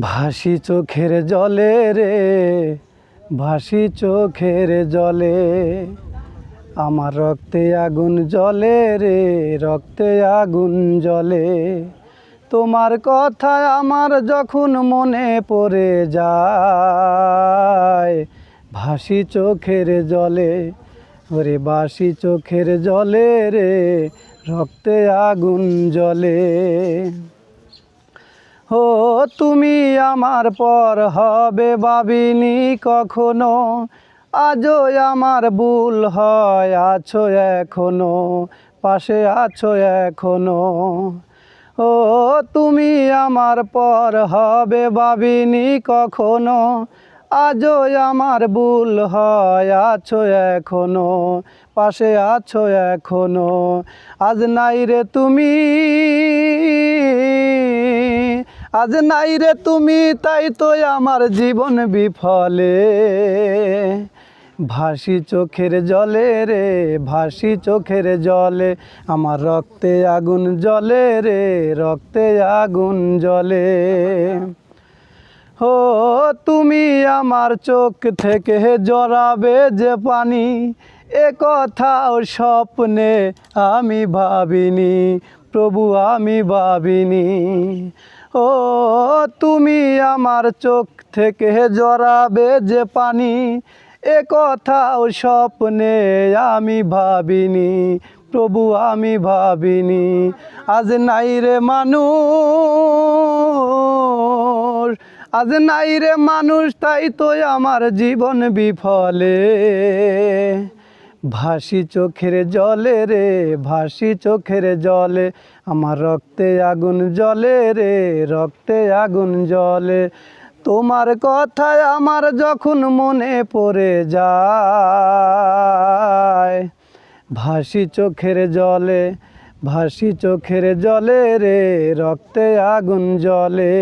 ভাসি চোখের জলে রে, ভাসি চোখের জলে, আমার রক্তে আগুন জলে রে, রক্তে আগুন জলে তোমার কথা আমার যখন মনে পড়ে যায়, ভাসি চোখের জলে, ওরে বাসি চোখের জলে রে রক্তে আগুন জলে ও, তুমি আমার পর হবে ভাবিনি কখনো। আজও আমার ভুল হয়, আছো এখনও, পাশে আছো এখনও। ও, তুমি আমার পর হবে ভাবিনি কখনো। আজও আমার ভুল হয়, আছো এখনও, পাশে আছো এখনও। আজ নাই রে তুমি, আজ নাই রে তুমি, তাই তো আমার জীবন বিফলে। ভাসি চোখের জলে রে, ভাসি চোখের জলে, আমার রক্তে আগুন জলে রে, রক্তে আগুন জলে ও তুমি আমার চোখ থেকে জড়াবে যে পানি। এ কথাও স্বপ্নে আমি ভাবিনি, প্রভু আমি ভাবিনি। ও তুমি আমার চোখ থেকে জড়াবে যে পানি। এ কথাও স্বপ্নে আমি ভাবিনি, প্রভু আমি ভাবিনি। আজ নাই রে মানুষ আজ নাই রে মানুষ, তাই তো আমার জীবন বিফলে। ভাসি চোখের জলে রে, ভাসি চোখের জলে, আমার রক্তে আগুন জলে রে, রক্তে আগুন জলে তোমার কথায় আমার যখন মনে পড়ে যায়, ভাসি চোখের জলে, ভাসি চোখের জলে রে, রক্তে আগুন জলে